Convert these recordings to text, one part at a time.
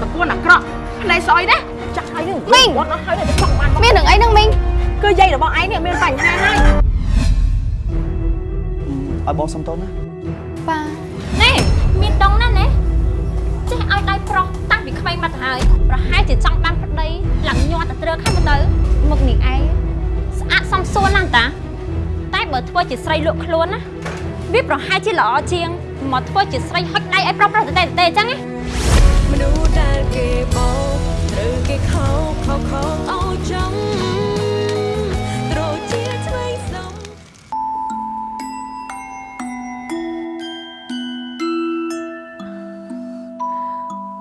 ទៅយកតពួនអាក្រក់ផ្នែកស្អុយណាចាក់ហើយនឹងមីងវត្តអស់ហើយទៅចង់បានមាននឹងអីនឹងមីងគឺយាយរបស់ឯងនេះមានបញ្ហាហើយឲ្យបងសុំតូនណាប៉ាណែមានដងណាស់ណាចេះឲ្យដៃប្រុសតាំងពីក្មេងមកទៅហើយប្រហែលជាចង់បានប្តីឡើងញាត់ទៅត្រឹកហើយមើលទៅមុខនេះឯងស្អាតសំសួនណាស់តាតែបើធ្វើជាស្រីលក់ខ្លួនណាវាប្រហែលជាល្អជាងមកធ្វើជាស្រីហុចដៃឲ្យប្រុសប្រុសទៅតែទៅអញ្ចឹងណា មនុស្សដែលគេបោកត្រូវគេខោខោខោអោយចំត្រូវជាឆ្វេងសំ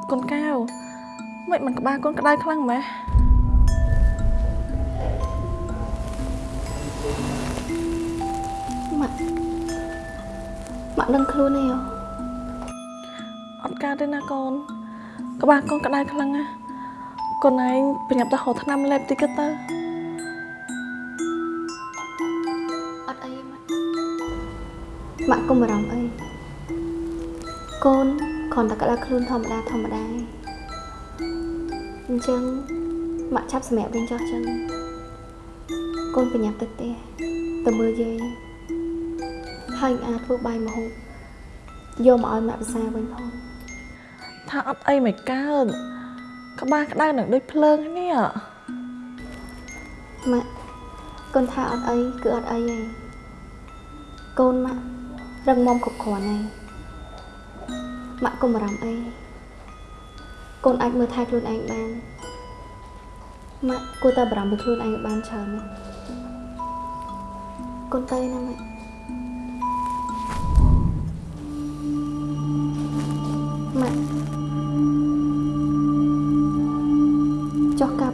កូនកៅមិនមិនក្បាលកូនក្តៅខ្លាំងម៉េះម៉ាក់ម៉ាក់ដឹងខ្លួនទេហ៎អត់កើតទេណាកូន ក្បាលកូនក្តៅខ្លាំងណាស់កូនឯងប្រញាប់ទៅហៅថ្នាំលេបតិចទៅអត់អីទេម៉ាក់ម៉ាក់កុំបារម្ភអីកូនគ្រាន់តែក្តៅខ្លួនធម្មតាធម្មតាឯងអញ្ចឹងម៉ាក់ឆាប់សម្រាប់វិញចុះចឹងកូនប្រញាប់ទៅផ្ទះទៅមើលយាយហើយអាចធ្វើបាយម្ហូបយកមកឲ្យម៉ាក់ភាសាវិញផង ថាអត់អីមិនកើតក្បាលក្តៅនឹងដូចភ្លើងនេះម៉ាក់កូនថាអត់អីគឺអត់អីទេកូនម៉ាក់រឹងមាំគ្រប់គ្រាន់ហើយម៉ាក់កុំបារម្ភអីកូនអាចមើលថែខ្លួនឯងបានម៉ាក់គួរតែបារម្ភពីខ្លួនឯងឲ្យបានច្រើនណាស់កូនទៅណាម៉ាក់ម៉ាក់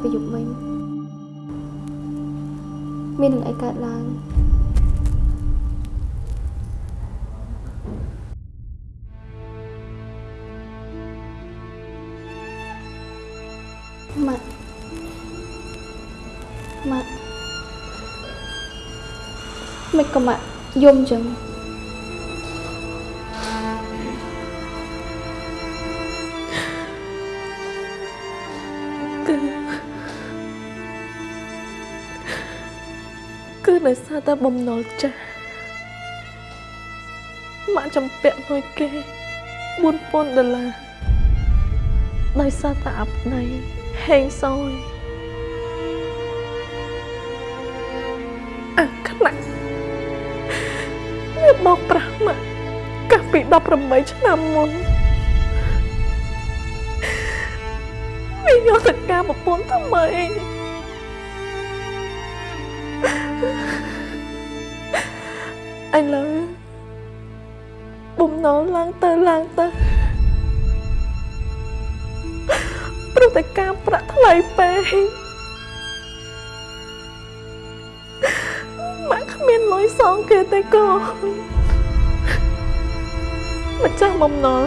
ចុះការប្រយុទ្ធវិញមាននឹងអីកើតឡើងម៉ាក់ម៉ាក់មិនក៏ម៉ាក់យំចឹង ដោយសារតែបំណុលចាស់ម៉ាក់ចំពាក់មួយគេ4000ដុល្លារដោយសារតែអាប់ណៃហេងសយអាខ្នាក់វាបោកប្រាស់មកកាលពី18ឆ្នាំមុនវាយកទៅការប្រពន្ធថ្មី ឥឡូវបំណុលឡើងទៅឡើងទៅព្រោះតែការប្រាក់ថ្លៃពេកម៉ាក់គ្មានលុយសងគេទេកូនម្ចាស់បំណុល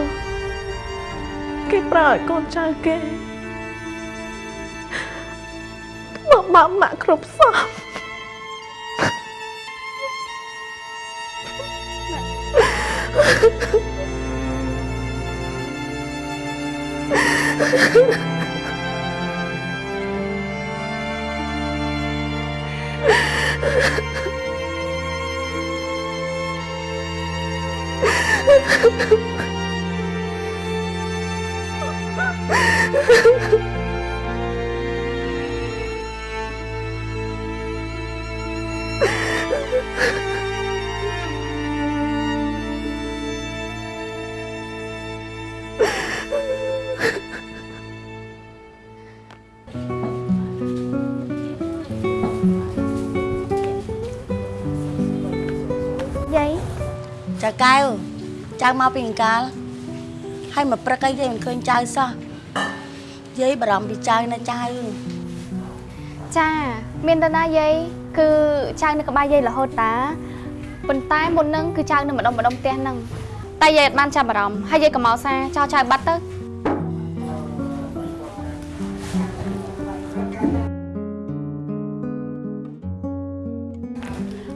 គេប្រើឲ្យកូនចៅគេធ្វើបាបម៉ាក់គ្រប់សព យា មកពីអង្កាលហើយមកព្រឹកអីទេមិនឃើញចៅសោះយាយបារម្ភពីចៅណាចៅចាមានតាណាយាយគឺចៅនៅក្បែរយាយរហូតតាប៉ុន្តែមុននឹងគឺចៅនៅម្ដុំម្ដុំផ្ទះហ្នឹងតែយាយអត់បានចាប់អារម្មណ៍ហើយយាយក៏មកសារចោលចៅបាត់ទៅ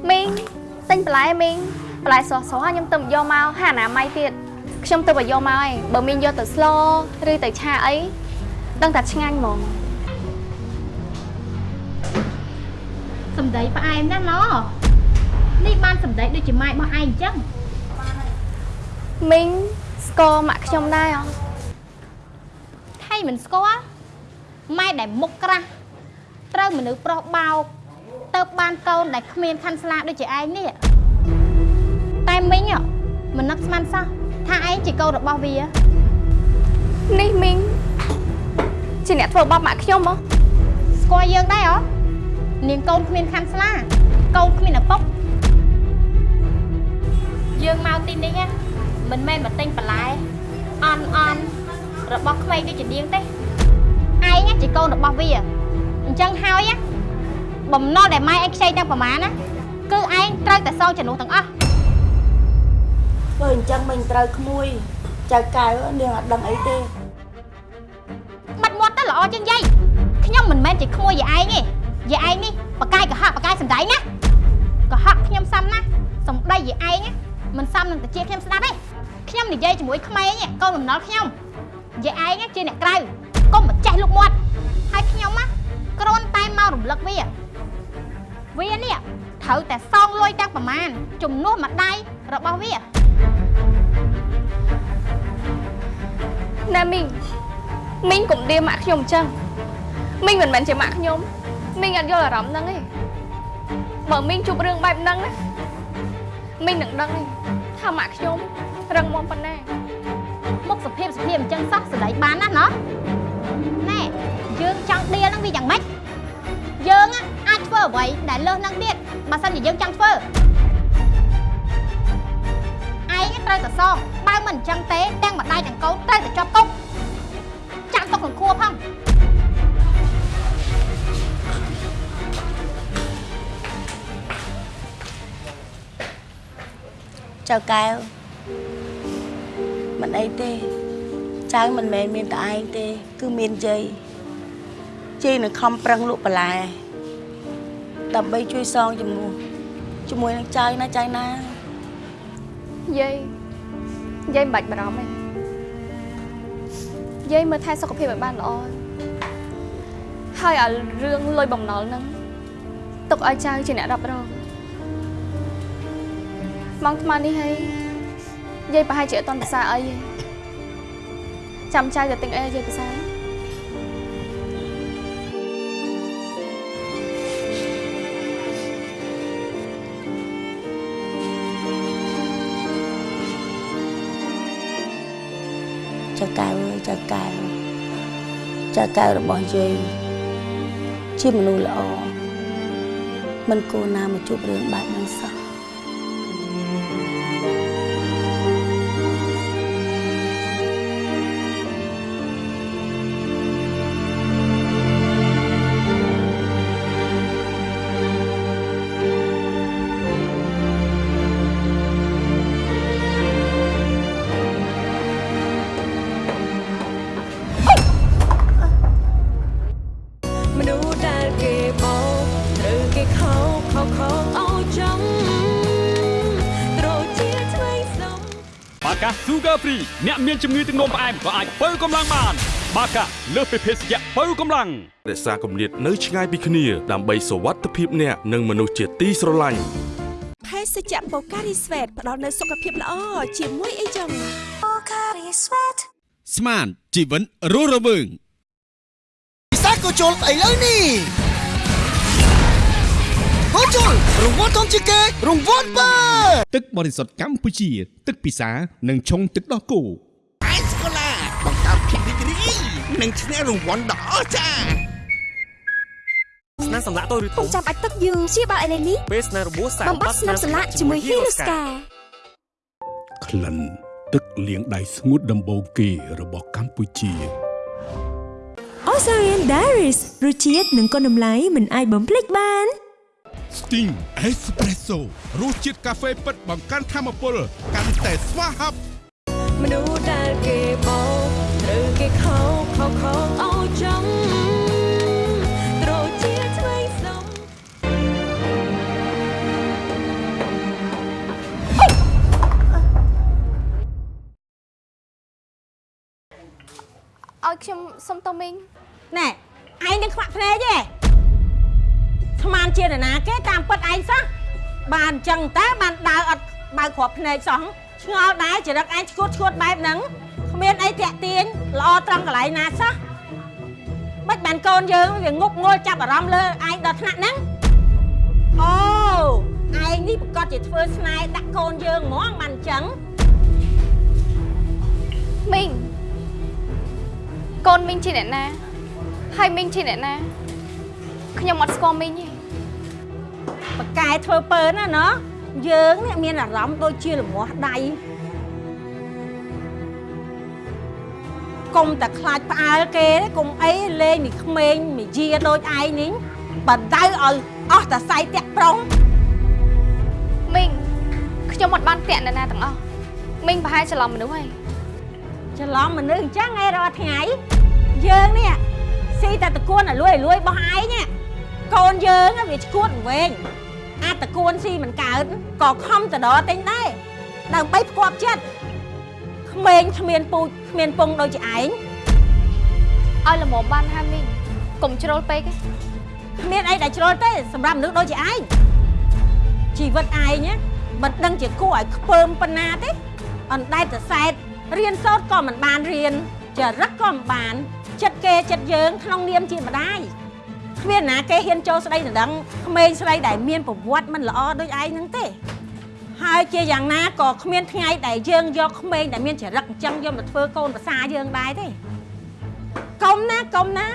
មីងទិញបន្លែមីង បន្លែស្រស់ស្រស់ខ្ញុំទៅយកមកហាអនាម័យទៀតខ្ញុំទៅបើយកមកឯងបើមីងយកទៅស្លឬទៅឆាអីដឹងតែឆ្ងាញ់ហ្មងសំដីផ្អែមណាស់ណនេះបានសំដីដូចជាម៉ែរបស់ឯងអញ្ចឹងមីងស្គាល់ម៉ាក់ខ្ញុំដែរអត់ថៃមិនស្គាល់ម៉ែដែលមុខក្រាស់ត្រូវមនុស្សប្រុសបោកទៅបានកូនដែលគ្មានខាន់ស្លាដូចជាឯងនេះតែ មីងមិននឹកស្មានសោះថាឯងជាកូនរបស់វានេះមីងជាអ្នកធ្វើបាបម៉ាក់ខ្ញុំហ៎ស្គាល់យើងដែរហ៎នាងកូនគ្មានខាន់ស្លា កូនគ្មានឪពុកយើងមកទីនេះណាមិនមែនមកទិញបន្លែអន់អន់របស់ក្មេងដូចជានាងទេឯងជាកូនរបស់វាអញ្ចឹងហើយណាបំណុលដែលម៉ែឯងខ្ចីទាំងប្រមាណណាគឺឯងត្រូវតែសងចំនួនទាំងអស់ ធ្វើអញ្ចឹងមិនត្រូវក្មួយចៅកែវនាងអត់ដឹងអីទេបាត់មាត់ទៅល្អជាងយាយខ្ញុំមិនមែនជាក្មួយយាយឯងទេយាយឯងនេះបកាយកុហកបកាយសំដីណាកុហកខ្ញុំសំណាសំដីយាយឯងណាមិនសមនឹងតិចខ្ញុំស្ដាប់ទេខ្ញុំនិយាយជាមួយក្មេងកូនបំណុលខ្ញុំយាយឯងជាអ្នកក្រៅកុំមកចេះលុកមាត់ហើយខ្ញុំណាគ្រាន់តែមករំលឹកវាវានេះត្រូវតែសងលុយទាំងប្រមាណជំនួសម្ដាយរបស់វា ណែមីងមីងកុំដៀម៉ាក់ខ្ញុំអញ្ចឹងមីងមិនមែនជាម៉ាក់ខ្ញុំមីងអត់យល់អារម្មណ៍ហ្នឹងទេបើមីងជួបរឿងបែបហ្នឹងណាមីងនឹងដឹងទេថាម៉ាក់ខ្ញុំរឹងមាំប៉ុណ្ណាមុខសុភាពសុភាពអញ្ចឹងសោះស្ដីបានណាស់ណោះណែយើងចង់ដៀលហ្នឹងវាយ៉ាងម៉េចយើង á អាចធ្វើអ្វីដែលលើសហ្នឹងទៀតបើសិនជាយើងចង់ធ្វើឯងត្រូវតែសងបើមិនអញ្ចឹងទេទាំងម្ដាយទាំង កូនត្រូវតែជាប់គុកចាក់ទុកក្នុងខួរផងចៅកែវមិនអីទេចៅមិនមែនមានតែឯងទេ គឺមានយាយយាយនឹងខំប្រឹងលក់បន្លែដើម្បីជួយសងជំនួសជាមួយនឹងចៅណាចៅណាយាយយាយមិនបាច់បារម្ភទេ យាយមើលថែសុខភាពឲ្យបានល្អហើយឲ្យរឿងលុយបំណុលហ្នឹងទុកឲ្យចៅជាអ្នករ៉ាប់រងម៉ោងថ្មនេះហើយយាយប្រហែលជាអត់តន់ភាសាអីទេចាំចៅទៅទិញអីឲ្យយាយពិសា ចៅកៅរបស់យើងជាមនុស្សល្អមិនគួរណាមកជួបរឿងបែបហ្នឹងសោះ អ្នកមានជំងឺទឹកនោមផ្អែមក៏អាចបើកម្លាំងបាន បាកាលើសពីភេសជ្ជៈបើកម្លាំងរក្សាគម្លាតនៅឆ្ងាយពីគ្នា ដើម្បីសុវត្ថិភាពអ្នកនិងមនុស្សជាទីស្រឡាញ់ភេសជ្ជៈបូការីស្វេតផ្ដល់នូវសុខភាពល្អជាមួយអីចឹងស្មានជីវិតរស់រវើងពិសាក៏ជុលឥឡូវនេះ ហូជុលរង្វាន់ធំជាងគេរង្វាន់បើទឹកបរិសុទ្ធកម្ពុជា ទឹកពិសានិងឆុងទឹកដោះគោអេសកូឡាបង្កើតភាពរីករាយនិងឈ្នះរង្វាន់ដ៏អស្ចារ្យស្នាសម្លាក់តូចឬធំចាំបាច់ទឹកយូរជាបាល់អេលេនេះពេលស្នារបួសសាបំបត្តិស្នាមសម្លាក់ជាមួយហ៊ីរូស្កាក្លិនទឹកលាងដៃស្ងួតដំបូងគេរបស់កម្ពុជា Osarian Diaries រសជាតិនិងគុណតម្លៃមិនអាចបំភ្លេចបាន Sting Espresso រសជាតិកាហ្វេពិតបង្កើនធម៌ពលកាន់តែស្វាហាប់មនុស្សដែលគេបោកត្រូវគេខោកខោកខោកឲ្យចំត្រូវជាថ្មីសំឲ្យខ្ញុំសុំតមីងណែឯងនឹងខ្វាក់ភ្នែកទេ ស្មានជានរណាគេតាមពិតឯងសោះបានអញ្ចឹងតើបានដើរអត់បើកគ្រាប់ភ្នែកសោះឆ្ងល់ដែរចរិតឯងឈួតឈួតបែបហ្នឹងគ្មានអីតាក់ទាញល្អត្រង់កន្លែងណាសោះមិនបានកូនយើងវាងប់ងល់ចាប់អារម្មណ៍លើឯងដល់ថ្នាក់ហ្នឹងអូឯងនេះប្រកាសជាធ្វើស្នេហ៍ដាក់កូនយើងហ្មងបានអញ្ចឹងមីងកូនមីងជាអ្នកណាហើយមីងជាអ្នកណាខ្ញុំអត់ស្គាល់មីងទេ បកកែធ្វើពើណាណោះយើងនេះមានអារម្មណ៍ដូចជាលមាស់ដៃកុំតែខ្លាចផ្អើលគេទេកុំអីលេងនេះក្មេងនិយាដូចឯងនេះបដៅឲ្យអស់តែសៃតាក់ប្រុងមីងខ្ញុំអត់បានពាក់អ្នកណាទាំងអស់មីងប្រហែលច្រឡំមនុស្សហើយច្រឡំមនុស្សអញ្ចឹងឯងរាល់ថ្ងៃយើងនេះស៊ីតែតកួនឲ្យលួយឲ្យលួយរបស់ឯងនេះ កូនយើងហ្នឹងវាឈួតវែងអាចតកួនស៊ីមិនកើតក៏ខំតដទិញដែរដើម្បីផ្គាប់ចិត្តក្មេងគ្មានពូជគ្មានពងដូចជាឯងឲ្យល្មមបានហើយមីងកុំជ្រុលពេកទេគ្មានអីដែលជ្រុលទេសម្រាប់មនុស្សដូចជាឯងជីវិតឯងណាមិនដឹងជាគួរឲ្យខ្ពើមប៉ុណ្ណាទេអណ្ដែតទៅសែតរៀនសូត្រក៏មិនបានរៀនចរិតក៏មិនបានចិត្តគេចិត្តយើងក្នុងនាមជាម្ដាយ គ្មានណាគេហ៊ានចូលស្ដីដណ្ដឹងក្មេងស្រីដែលមានប្រវត្តិមិនល្អដូចឯងហ្នឹងទេហើយជាយ៉ាងណាក៏គ្មានថ្ងៃដែលយើងយកក្មេងដែលមានចរិតអញ្ចឹងយកមកធ្វើកូនប្រសាយើងដែរទេកុំណាកុំណា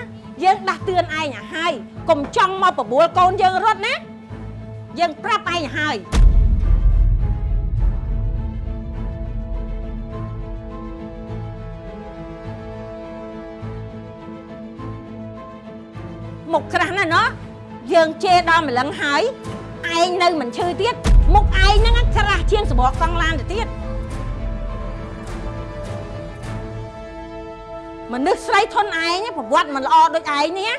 យើងដាស់តឿនឯងឲ្យហើយកុំចង់មកបបួលកូនយើងរត់ណាយើងប្រាប់ឯងឲ្យ មុខក្រាស់ណាស់ណោះយើងជេរដល់ម្លឹងហើយឯងនៅមិនឈឺទៀតមុខឯងហ្នឹងក្រាស់ជាងសបកកង់ឡានទៅទៀតមនុស្សស្រីធនឯងប្រវត្តិមិនល្អដូចឯងនេះណា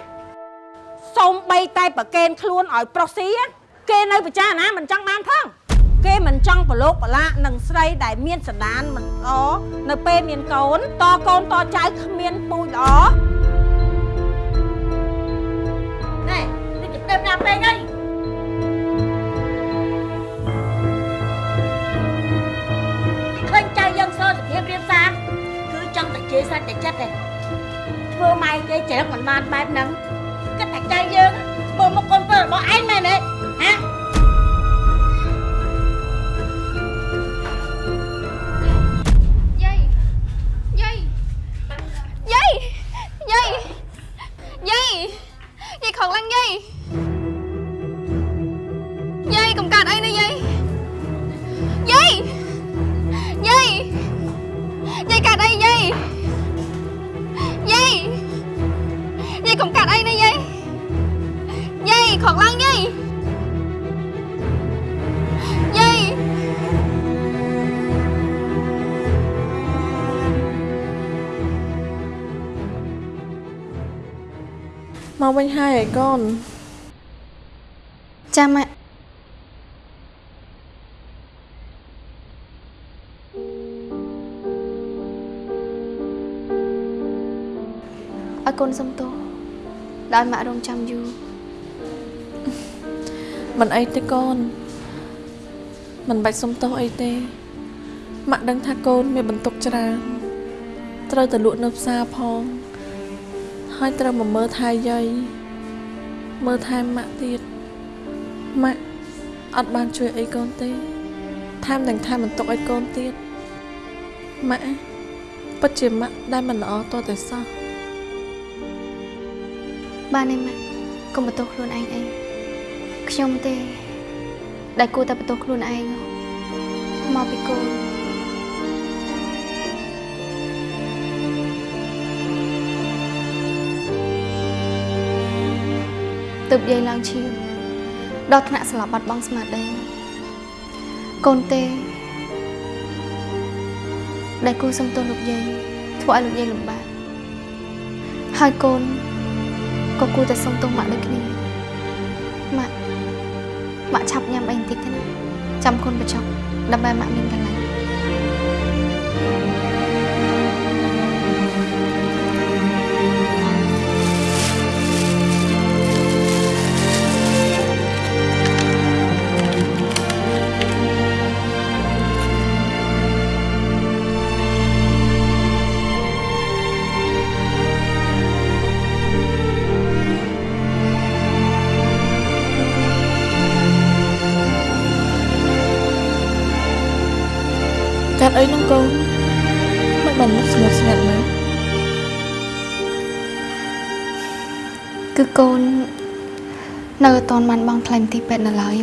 សូមបីតែប្រកេនខ្លួនឲ្យប្រុសស៊ីគេនៅពិចារណាមិនចង់បានផងគេមិនចង់ប្រឡូកប្រឡាកនឹងស្រីដែលមានសន្តានមិនល្អនៅពេលមានកូនតកូនតចៅគ្មានពូជល្អ មណាពេកហើយឃើញចៅយើងសើសភាពរៀបសារគឺចង់តែជេរសាច់តែចិត្តទេធ្វើម៉ែគេច្រឹកមិនបានបែបហ្នឹងគិតតែចៃយើងមើលមកកូនប្រុសរបស់ឯងមែនទេហ៎ មកវិញហើយឯកូនចាំម៉ាក់អរគុណសំទោសដែលម៉ាក់រងចាំយូរមិនអីទេកូន មិនបាច់សុំទោសអីទេម៉ាក់ដឹងថាកូនមានបន្ទុកច្រើនត្រូវទៅលក់នៅផ្សារផង ហើយត្រូវមកមើលថែយាយមើលថែម៉ាក់ទៀតម៉ាក់អត់បានជួយអីកូនទេថែមទាំងថែមបន្ទុកឲ្យកូនទៀតម៉ាក់ពិតជាម៉ាក់ដែលមិនល្អតតែសោះបានទេម៉ាក់កុំបន្ទោសខ្លួនឯងអីខ្ញុំទេ ដែលគួរតែបន្ទោសខ្លួនឯងមកពីកូ ទើបយាយឡើងឈាមដល់ថ្នាក់ស្លាប់បាត់បង់ស្មារតីកូនទេដែលគូសំទោសលោកយាយធ្វើឲ្យលោកយាយលំបាកហើយកូនក៏គួរតែសុំទោសម៉ាក់ដូចគ្នាម៉ាក់ម៉ាក់ឆាប់ញ៉ាំអីបន្តិចទៅណាចាំគុណបញ្ចុកដើម្បីម៉ាក់មានកន្លែង គឺកូន នៅអត់ទាន់បានបង់ថ្លៃមន្ទីរពេទ្យនៅឡើយ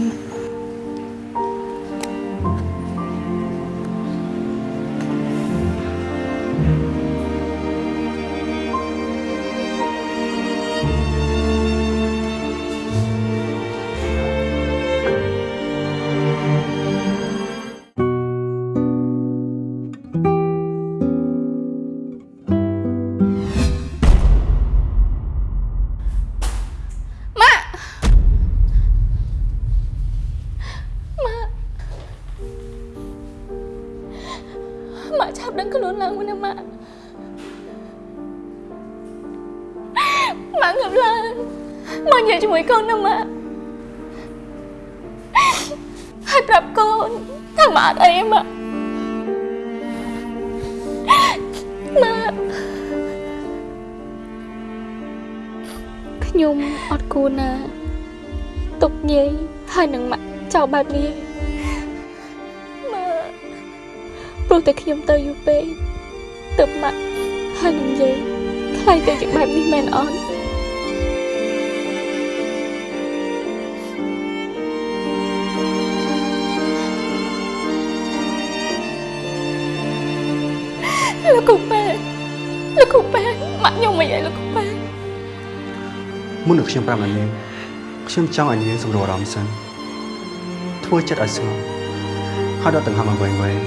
ខ្ញុំអត់គួរណា ទុកយាយហើយនឹងម៉ាក់ចោលបែបនេះម៉ាក់ព្រោះតែខ្ញុំទៅយូរពេកទើបម៉ាក់ហើយនឹងយាយខ្លាចទៅជាបែបនេះមែនអត់លោកគ្រូប៉ែលោកគ្រូប៉ែម៉ាក់ខ្ញុំមិនអីលោកគ្រូប៉ែ មុននឹងខ្ញុំប្រាប់អានាងខ្ញុំចង់ឲ្យនាងសម្រួលអារម្មណ៍សិនធ្វើចិត្តឲ្យស្ងប់ហើយដកដង្ហើមឲ្យវែងវែង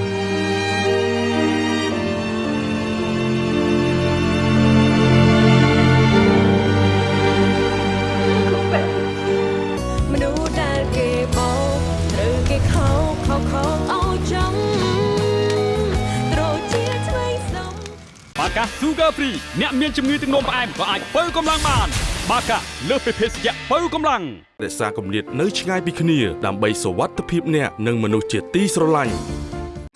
មនុស្សដែលគេបោកត្រូវគេខោកខោកខោកឲ្យចង់ត្រូវជាឆ្វេងសុំបាកា Sugar Free អ្នកមានជំងឺទឹកនោមផ្អែមក៏អាចបើកម្លាំងបាន បាកាលើសពីភេសជ្ជៈបើកម្លាំងរក្សាគម្លាតនៅឆ្ងាយពីគ្នា ដើម្បីសុវត្ថិភាពអ្នកនិងមនុស្សជាទីស្រឡាញ់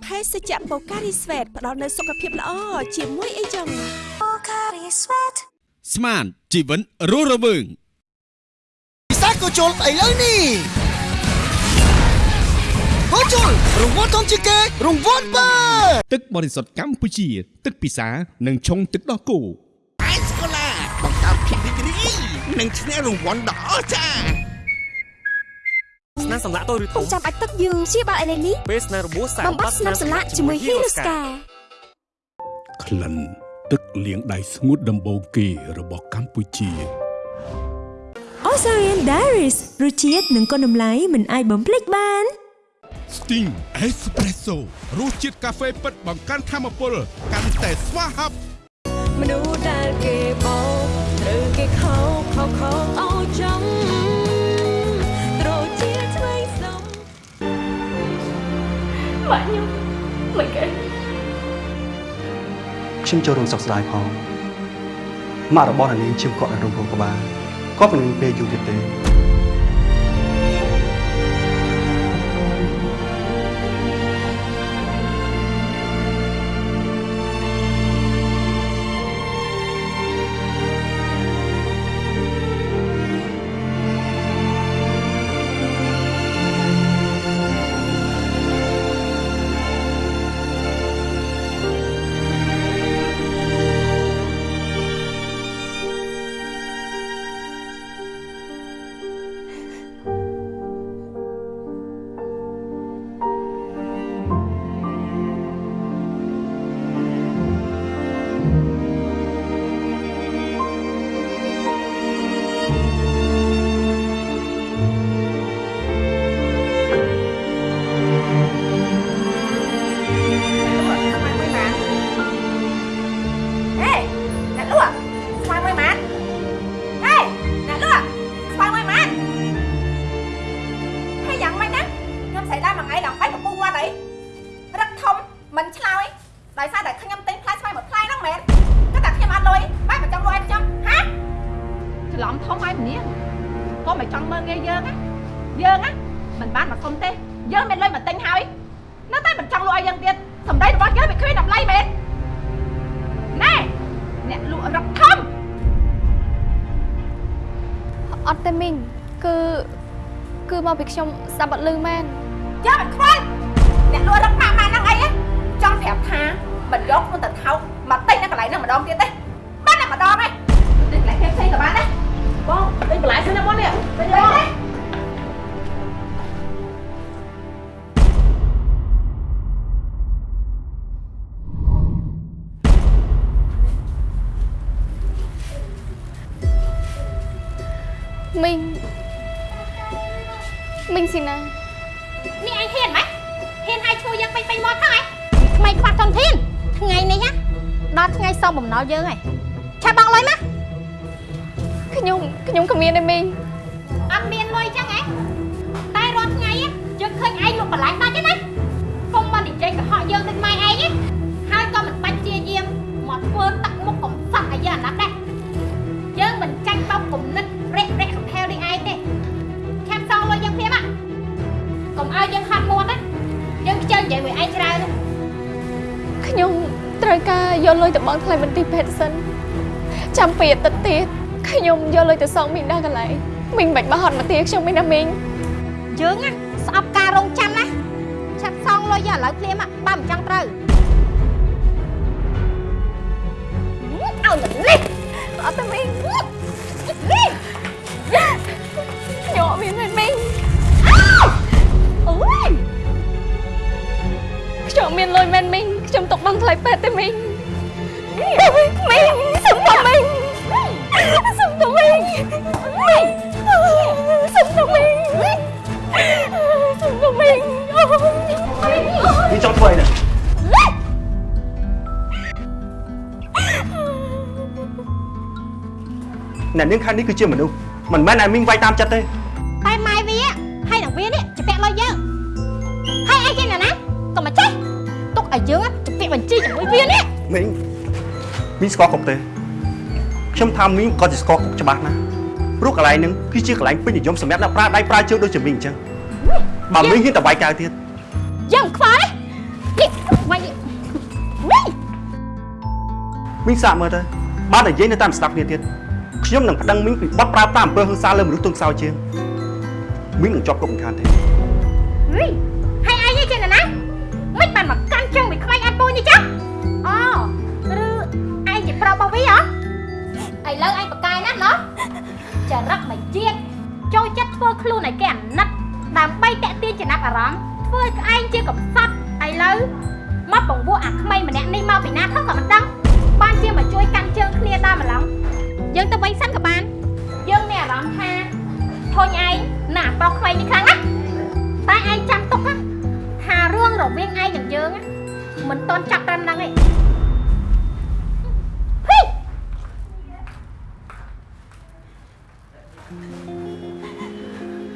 ភេសជ្ជៈបូការីស្វេតផ្ដល់នូវសុខភាពល្អជាមួយអីចឹងស្មានជីវិតរស់រវើងពិសាក៏ជុលស្អីលើនេះក៏ជុលរង្វាន់ធំជាងគេរង្វាន់បើទឹកបរិសុទ្ធកម្ពុជា ទឹកពិសានិងឆុងទឹកដោះគោ និងឈ្នះរង្វាន់ដ៏អស្ចារ្យស្នាមសម្លាក់តូចឬធំចាំបាច់ទឹកយើងព្យាបាលអេឡេនីពេលស្នាមរបួសសាកបំបត្តិស្នាមសន្លាក់ជាមួយហ៊ីរូស្កាក្លិនទឹកលាងដៃស្ងួតដំបូងគេរបស់កម្ពុជា Ozarian Diaries រសជាតិនិងគុណតម្លៃមិនអាចបំភ្លេចបាន Sting Espresso រសជាតិកាហ្វេពិតបង្កើនធម៌ពល កាន់តែស្វាហាប់មនុស្សដែលគេបោកត្រូវគេខោ កខោកខោកអោចំត្រូវជាថ្មីសំម៉ាក់ខ្ញុំមិនគេខ្ញុំចូលរួមសោកស្ដាយផងម៉ាក់របស់អ្នកនាងជិះកក់នៅរោងរោងក្បាលគាត់មិនមានពេលយូរទៀតទេ ពីខ្ញុំស្ដាប់អត់លឺមែនយកមិនខ្វល់អ្នកលក់រកម៉ាក់ម៉ាហ្នឹងអីហ៎ចង់ប្រាប់ថាមិនយកខ្លួនទៅថោកមកទិញនៅកន្លែងហ្នឹងម្ដងទៀតទេបានតែម្ដងឯងទិញកន្លែងផ្សេងៗក៏បានដែរបងទិញបន្លែសិនណាបងនេះទិញប សងបំណុលយើងហើយឆាប់បងលុយមកខ្ញុំខ្ញុំក៏មានដែរមីង បង់ថ្លៃមន្ទីរពេទ្យសិនចាំពីអាទិត្យទៀតខ្ញុំយកលុយទៅសងមីងដល់កន្លែងមីងមិនបាច់មកហត់មកទាខ្ញុំទេណាមីងយើងណាស្អប់ការរងចាំណាឆាប់សងលុយយកឥឡូវភ្លាមហ៎បើមិនចង់ត្រូវឲ្យមិននេះអត់ទេមីងនេះខ្ញុំអត់មានទេមីងអូយខ្ញុំអត់មានលុយមែនមីងខ្ញុំទុកបង់ថ្លៃពេទ្យទេមីង មីងសុំទៅមីងសុំទៅមីងមីងសុំទៅមីងសុំទៅមីងអូយនេះចង់ធ្វើអីនេះអ្នកនាងខាងនេះគឺជាមនុស្សមិនមែនឲ្យមីងវាយតាមចិត្តទេ មីងស្គាល់គ្រប់ទេខ្ញុំថាមីងក៏ជាស្គាល់គ្រប់ច្បាស់ណាស់ព្រោះកន្លែងហ្នឹងគឺជាកន្លែងពេញនិយមសម្រាប់អ្នកប្រើដៃប្រើជើងដូចជាមីងអញ្ចឹងបើមីងហ៊ានតបាយកៅទៀតយ៉ាងខ្វល់នេះវាយមីងមីងសាកមើលទៅបាននិយាយនៅតាមស្ដាប់គ្នាទៀតខ្ញុំនឹងប្តឹងមីងពីបទប្រើប្រាស់អំពើហិង្សាលើមនុស្សទន់ខ្សោយជាងមីងនឹងជាប់គុកមិនខានទេ Hey! ឥឡូវឯងបកកែណាស់ណោះចរិតមកជាតិចូលចិត្តធ្វើខ្លួនឲ្យគេអាណិតដើម្បីតាក់ទាញចំណាប់អារម្មណ៍ធ្វើឲ្យក្អែងជាកំសត់ឥឡូវមកបង្វក់អាក្មេងម្នាក់នេះមកពីណាផងក៏មិនដឹងបានជាមកជួយកាន់ជើងគ្នាដល់ម្លងយើងទៅវិញសិនក៏បានយើងមានអារម្មណ៍ថាធុញឯងណាប្រុសក្មេងនេះខ្លាំងណាស់តែឯងចាំទុកណាថារឿងរវាងឯងនិងយើងណាមិនតន់ចាប់ត្រឹមហ្នឹងទេ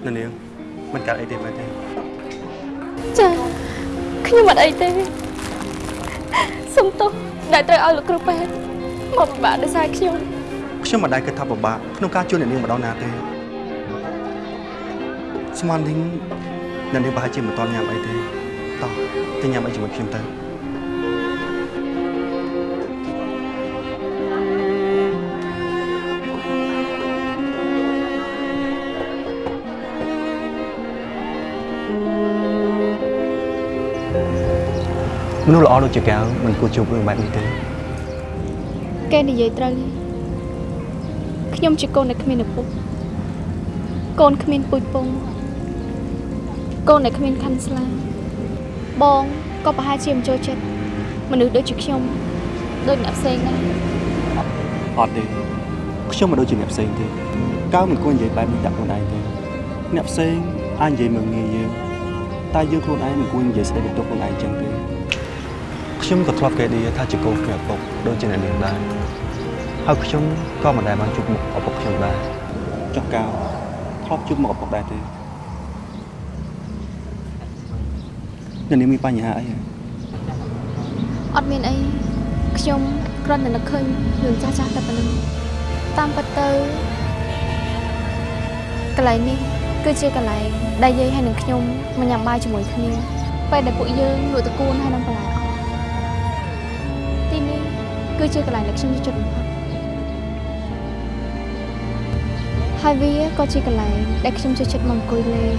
នៅនាងមិនកើតអីទេមែនទេចាខ្ញុំអត់អីទេសុំទោសដែលត្រូវឲ្យលោកគ្រូពេទ្យមកពិបាកដោយសារខ្ញុំខ្ញុំមិនដែលគិតថាពិបាកក្នុងការជួយអ្នកនាងម្ដងណាទេស្មាននាងអ្នកនាងប្រហែលជាមិនតន់ញ៉ាំអីទេតោះទៅញ៉ាំអីជាមួយខ្ញុំទៅ មនុស្សល្អដូចជាកៅមិនគួរជួបរឿងបែបនេះទេគេនិយាយត្រូវខ្ញុំជាកូនដែលគ្មានឪពុកកូនគ្មានពូជពងកូនដែលគ្មានខាន់ស្លាបងក៏ប្រហែលជាមិនចូលចិត្តមនុស្សដូចជាខ្ញុំដូចអ្នកផ្សេងដែរអត់ទេខ្ញុំមិនដូចជាអ្នកផ្សេងទេកៅមិនគួរនិយាយបែបនេះដាក់ខ្លួនឯងទេអ្នកផ្សេងអាចនិយាយមើលងាយយើងតែយើងខ្លួនឯងមិនគួរនិយាយស្ដីបន្ទោសខ្លួនឯងចឹងទេ ខ្ញុំក៏ធ្លាប់គេឌីថាជាកូនគ្មានឪពុកដូចជាអ្នកនាងដែរហើយខ្ញុំក៏មិនដែលបានជួបមុខឪពុកខ្ញុំដែរចុះកៅធ្លាប់ជួបមុខឪពុកដែរទេអ្នកនាងមានបញ្ហាអីហ៎អត់មានអីខ្ញុំគ្រាន់តែនឹកឃើញរឿងចាស់ចាស់តែប៉ុណ្ណឹងតាមពិតទៅកន្លែងនេះគឺជាកន្លែងដែលយាយហើយនឹងខ្ញុំមកញ៉ាំបាយជាមួយគ្នាពេលដែលពួកយើងលក់តកួនហើយនឹងបន្លែអស់ទីនេះ គឺជាកន្លែងដែលខ្ញុំចូលចិត្តបំផុតហើយវាក៏ជាកន្លែងដែលខ្ញុំចូលចិត្តមកអង្គុយលេង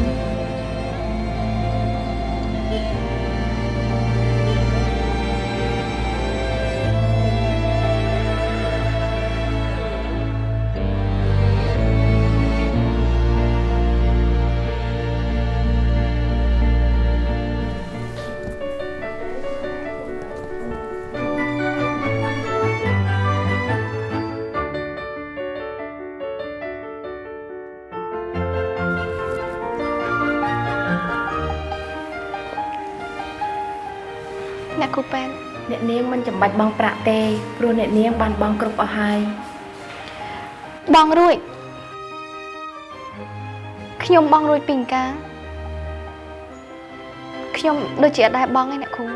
នកនាងមិនចាំបាច់បង់ប្រាក់ទេព្រោះអ្នកនាងបានបង់គ្រប់អស់ហើយបងរួចខ្ញុំបងរួចពីអង្ការខ្ញុំដូចជាអត់ដែរបងឯអ្នកគ្រូ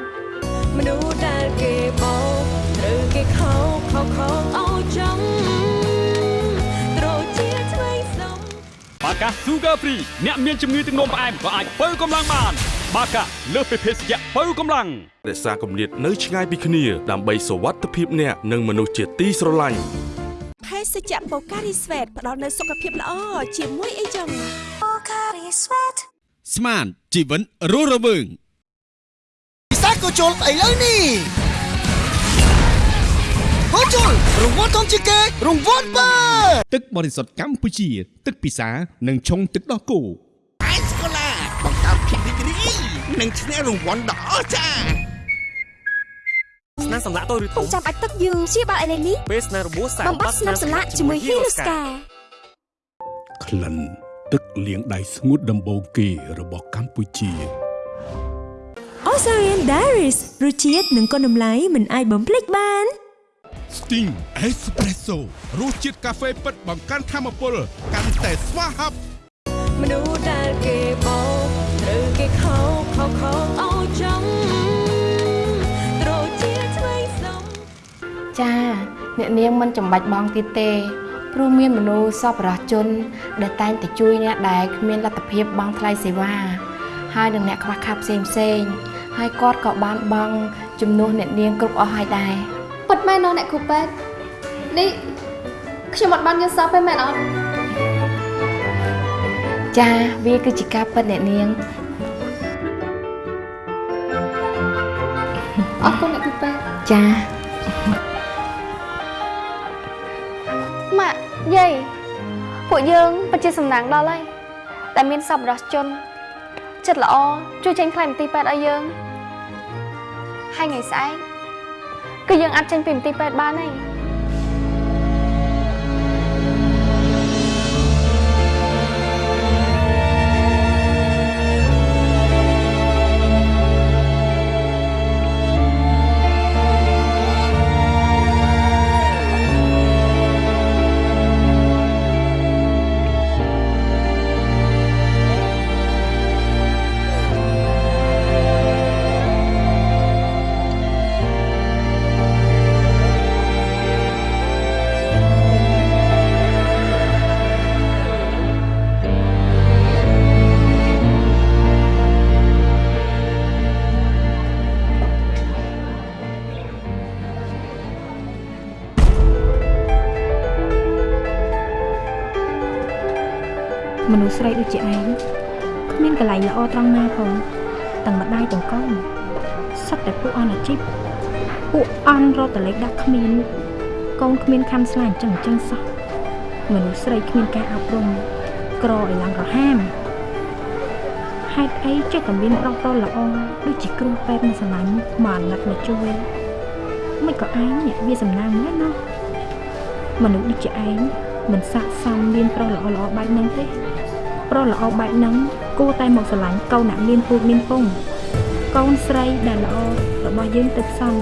មនុស្សដែលគេបោកត្រូវគេខោខោខោឲ្យចង់ត្រូវជាឆ្វេងសំបាកា Sugar Free អ្នកមានជំងឺទឹកនោមផ្អែមក៏អាចបើកម្លាំងបាន បាកាលើសពីភេសជ្ជៈបើកម្លាំងរក្សាគម្លាតនៅឆ្ងាយពីគ្នាដើម្បីសុវត្ថិភាពអ្នកនិងមនុស្សជាទីស្រឡាញ់ភេសជ្ជៈបូការីស្វេតផ្ដល់នូវសុខភាពល្អជាមួយអីចឹងបូការីស្វេតស្មានជីវិតរស់រវើងពិសាក៏ជុលឥឡូវនេះហូជុលរង្វាន់ធំជាងគេរង្វាន់បើទឹកបរិសុទ្ធកម្ពុជា ទឹកពិសានិងឆុងទឹកដោះគោ និងឈ្នះរង្វាន់ដ៏អស្ចារ្យស្នាមសម្លាក់តូចឬធំចាំបាច់ទឹកយើងព្យាបាលឥឡូវនេះពេលស្នាមរបួសសាកបំបត្តិស្នាមសម្លាក់ជាមួយហ៊ីរូស្កាក្លិនទឹកលាងដៃស្ងួតដំបូងគេរបស់កម្ពុជា Osarian Diaries រសជាតិនិងគុណតម្លៃមិនអាចបំភ្លេចបាន Sting Espresso រសជាតិកាហ្វេពិតបង្កើនធម៌ពលកាន់តែស្វាហាប់មនុស្សដែលគេបោក ត្រូវគេខោខោខោឲ្យចង់ត្រូវជាឆ្វេងសំចាអ្នកនាងមិនចាំបាច់បង់ទៀតទេព្រោះមានមនុស្សសប្បុរសជន ដែលតែងតែជួយអ្នកដែលគ្មានលទ្ធភាពបង់ថ្លៃសេវាហើយនឹងអ្នកខ្វះខាតផ្សេងផ្សេងៗហើយគាត់ក៏បានបង់ជំនួសអ្នកនាងគ្រប់អស់ហើយដែរពិតមែនណោះអ្នកគ្រូពេទ្យនេះខ្ញុំអត់បានយល់សោះទេមែនអត់ចាវាគឺជាការពិតអ្នកនាង អរគុណអ្នកគ្រូពេទ្យចាម៉ាក់យាយពួកយើងពិតជាសំណាងដល់ហើយតែមានសប្បុរសជន ចិត្តល្អជួយចេញខ្លែងមន្ទីរពេទ្យឲ្យយើងហើយថ្ងៃស្អែកគឺយើងអាចចេញពីមន្ទីរពេទ្យបានហើយ ដូចជាឯងគ្មានកន្លែងល្អត្រង់ណាផងទាំងម្ដាយទាំងកូនសុទ្ធតែពួកអន់អាជីពពួកអន់រត់តលេខដាក់គ្មានកូនគ្មានខាន់ស្លាអញ្ចឹងអញ្ចឹងសោះមនុស្សស្រីគ្មានការអប់រំក្រឲ្យឡើងរហាមហេតុអីចេះតែមានប្រុសប្រុសល្អដូចជាគ្រូពេទ្យមួយស្រឡាញ់មកអាណិតមកជួយមិនក៏ឯងអ្នកវាសំណាងមែនណោះមនុស្សដូចជាឯងមិនស័ក្តិសមមានប្រុសល្អល្អបែបហ្នឹងទេ ប្រុសល្អបែបហ្នឹងគួរតែមកស្រឡាញ់កូនអ្នកមានពូជមានពងកូនស្រីដែលល្អរបស់យើងទៅផ្សំ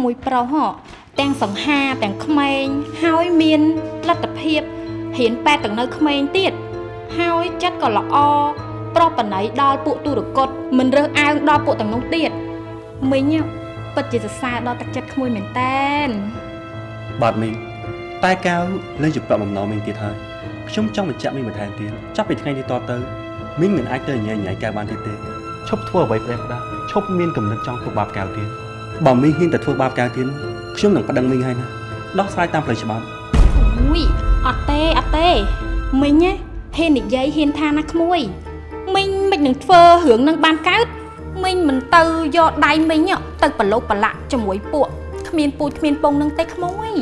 ក្មួយប្រុសហ៎ទាំងសង្ហាទាំងក្មេងហើយមានលទ្ធភាពរៀនប៉ែតទាំងនៅក្មេងទៀតហើយចិត្តក៏ល្អប្រុសបណៃដល់ពួកទុរគតមិនរើសអើងដល់ពួកទាំងនោះទៀតមីងពិតជាសរសើរដល់ទឹកចិត្តក្មួយមែនតែនបាទមីងតែកៅលែងជាប្រាក់បំណងមីងទៀតហើយខ្ញុំចង់បញ្ជាក់មីងបន្ថែមទៀតចាប់ពីថ្ងៃនេះតទៅមីងមិនអាចទៅញ៉ៃញ៉ៃកៅបានទៀតទេឈប់ធ្វើអ្វីផ្ដេសផ្ដាសឈប់មានកំណត់ចង់ធ្វើបាបកៅទៀត បើមីងហ៊ានតែធ្វើបាបកៅទៀតខ្ញុំនឹងប្តឹងមីងហើយណាដោះស្រាយតាមផ្លូវច្បាប់អូយអត់ទេអត់ទេមីងណាហ៊ាននិយាយហ៊ានថាណាក្មួយមីងមិននឹងធ្វើរឿងនឹងបានកើតមីងមិនទៅយកដៃមីងទៅប្រឡូកប្រឡាក់ជាមួយពួកគ្មានពូជគ្មានពងនឹងទេក្មួយ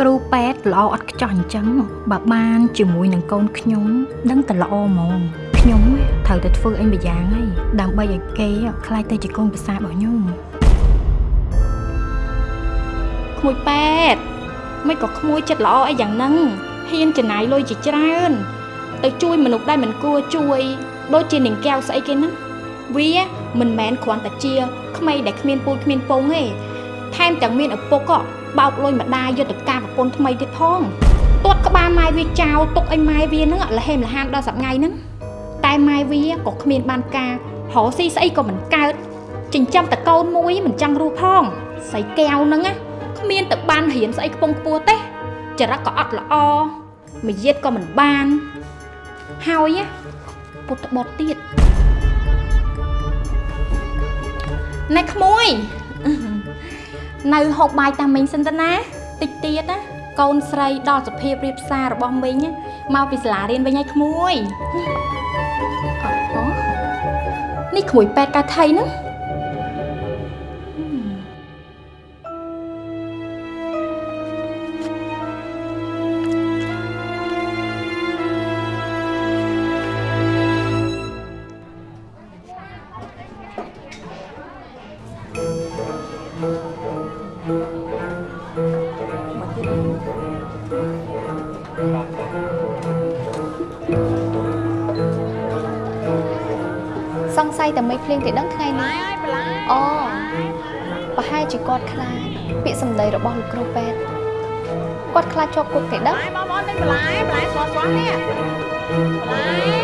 គ្រូពេទ្យល្អអត់ខ្ចោះអញ្ចឹងបើបានជាមួយនឹងកូនខ្ញុំ ដឹងតែល្អហ្មង ខ្ញុំត្រូវតែធ្វើអីម្យ៉ាងហើយដើម្បីឲ្យគេខ្លាចទៅជាកូនប្រសារបស់ខ្ញុំក្មួយប៉ែតមិនក៏ក្មួយចិត្តល្អអីយ៉ាងហ្នឹងហ៊ានចំណាយលុយជាច្រើន ទៅជួយមនុស្សដែលមិនគួរជួយ ដូចជានាងកែវស្អីគេហ្នឹងវាមិនមែនគ្រាន់តែជាក្មេងដែលគ្មានពូជគ្មានពងទេថែមទាំងមានឪពុកក៏បោកលុយម្ដាយយកទៅការប្រពន្ធថ្មីទៀតផងទាត់ក្បាលម៉ែវាចោលទុកឲ្យម៉ែវាហ្នឹងលហេមលហានដល់សប្ងៃហ្នឹង តែម៉ែវាក៏គ្មានបានការរកស៊ីស្អីក៏មិនកើតចិញ្ចឹមតកូនមួយមិនចង់រស់ផងស្អីកែវហ្នឹងណាគ្មានទៅបានរៀនស្អីខ្ពង់ខ្ពស់ទេចរិតក៏អត់ល្អមួយយាតក៏មិនបានហើយណាពុតបត់ទៀតណែក្មួយនៅហូបបាយតាមមីងសិនទៅណាតិចទៀតណាកូនស្រីដល់សភាពរៀបសាររបស់មីងមកពីសាលារៀនវិញហើយក្មួយអូ នេះក្មួយប៉ែតកាថៃហ្នឹង តែមិនភ្លៀងទេដឹងថ្ងៃនេះអូប្រហែលជាគាត់ខ្លាចពាក្យសម្ដីរបស់លោកគ្រូពេទ្យគាត់ខ្លាចជាប់គុកទេដឹងបងប្អូនទិញបន្លែបន្លែស្រស់ស្រស់នេះបន្លែ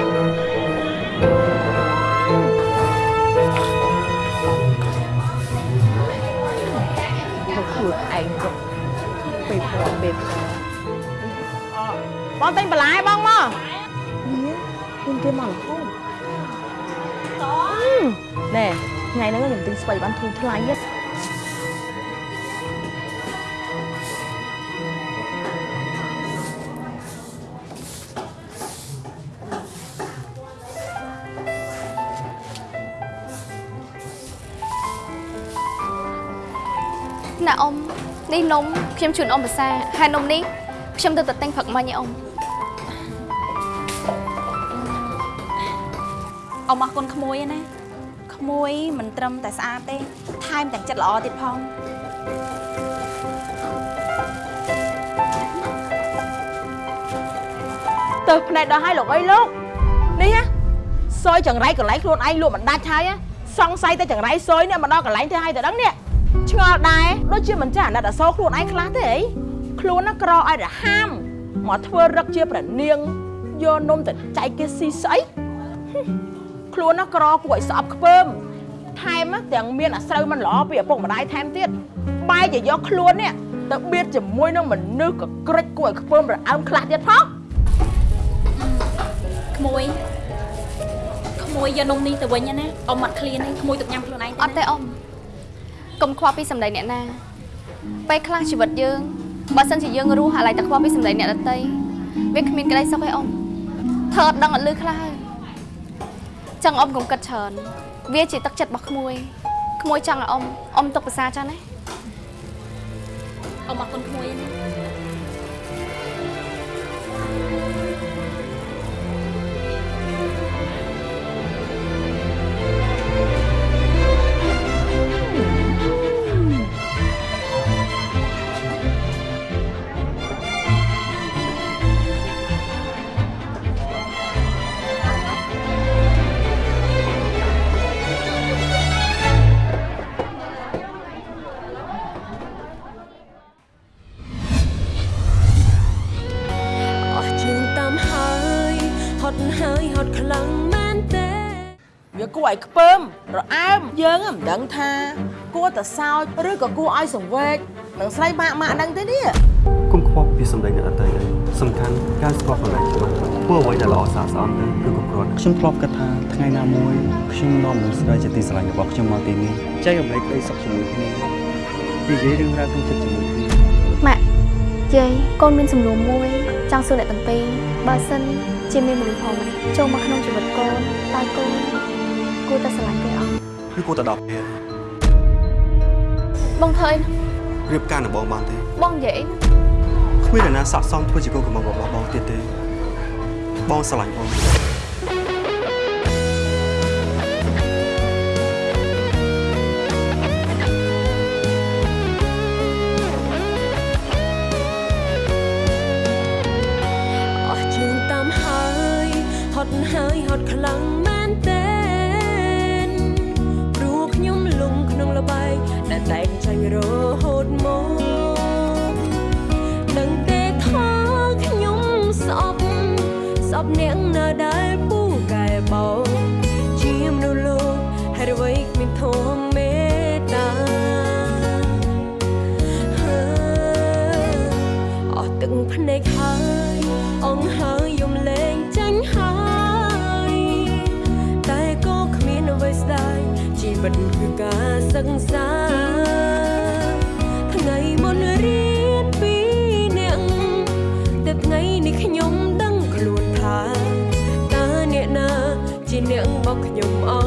មកខ្លួនឯងទៅពេលព្រមពេលព្រមបងទិញបន្លែបងមកខ្ញុំគេមករហូត ណែថ្ងៃហ្នឹងខ្ញុំទិញស្បៃបានធូរថ្លៃណាស់ណាអ៊ំនេះនំខ្ញុំជូនអ៊ំភាសាហើយនំនេះខ្ញុំទៅតែទិញព្រឹកមិញឯអ៊ំអ៊ំអរគុណក្មួយឯណាក្មួយមិនត្រឹមតែស្អាតទេថែមទាំងចិត្តល្អទៀតផងទៅផ្នែកដល់ឲ្យលោកអីលោកនេះណាសយចង្រៃកន្លែងខ្លួនឯងលក់មិនដាច់ហើយណាសង្ស័យតែចង្រៃសយនេះមកដល់កន្លែងធ្វើឲ្យទៅដឹងនេះឆ្ងល់ដែរដូចជាមិនចេះអាណិតអាសូរខ្លួនឯងខ្លះទេអីខ្លួនណាក្រឲ្យរហាមមកធ្វើរឹកជាប្រនាងយកនំទៅចែកគេស៊ីស្អីហឹម ខ្លួនណាក្រគួរឲ្យស្អប់ខ្ពើមថែមណាទាំងមានអាស្រូវមិនល្អពីឪពុកម្ដាយថែមទៀតបែរជាយកខ្លួននេះទៅបៀតជាមួយនឹងមនុស្សកក្រិចគួរឲ្យខ្ពើមរអើមខ្លះទៀតផងក្មួយក្មួយយកនំនេះទៅវិញណាអ៊ំអត់ឃ្លានទេក្មួយទៅញ៉ាំខ្លួនឯងអត់ទេអ៊ំកុំខ្វល់ពីសម្ដីអ្នកណាពេលខ្លះជីវិតយើងបើសិនជាយើងរស់អាឡ័យតែខ្វល់ពីសម្ដីអ្នកដទៃវាគ្មានក្តីសុខទេអ៊ំធ្វើអត់ដឹងអត់លឺខ្លះហើយ ចឹងអ៊ំកុំគិតច្រើនវាជាទឹកចិត្តរបស់ក្មួយក្មួយចង់ឲ្យអ៊ំអ៊ំទុកភាសាចឹងណាអ៊ំអរគុណក្មួយណា គួរឲ្យខ្ពើមរអើមយើងមិនដឹងថាគួរតែសោចឬក៏គួរឲ្យសង្វេកនឹងស្រីម៉ាក់ម៉ាក់ហ្នឹងទេនេះគុំខ្វល់ពីសម្ដីអ្នកដទៃអីសំខាន់ការស្គាល់ខ្លួនឯងច្បាស់ធ្វើអ្វីដែលល្អស្អាតស្អំទៅគឺគ្រប់គ្រាន់ខ្ញុំធ្លាប់គិតថាថ្ងៃណាមួយខ្ញុំនាំមនុស្សស្រីជាទីស្រឡាញ់របស់ខ្ញុំមកទីនេះចែករំលែកក្តីសុខជាមួយគ្នានិយាយរឿងរ៉ាវក្នុងចិត្តជាមួយគ្នាម៉ាក់យាយកូនមានសំណួរមួយចង់សួរអ្នកទាំងពីរបើសិនជាមានមនុស្សផងម្នាក់ចូលមកក្នុងជីវិតកូនតើកូន គួរតែស្រឡាញ់គេអត់ឬគួរតែដល់ពេលបងធ្វើអីរៀបការនឹងបងបានទេបងនិយាយអីគ្មានអ្នកណាស័ក្តិសមធ្វើជាកូនកំមុំរបស់បងទៀតទេបងស្រឡាញ់បង ដែលតែងចាញ់រហូតមកនឹងទេថាខ្ញុំស្អប់ស្អប់អ្នកណា ជីវិតគឺការសិក្សាថ្ងៃមុនរៀនពីអ្នកតែថ្ងៃនេះខ្ញុំដឹងខ្លួនថាតើអ្នកណា ជាអ្នកបោកខ្ញុំអើ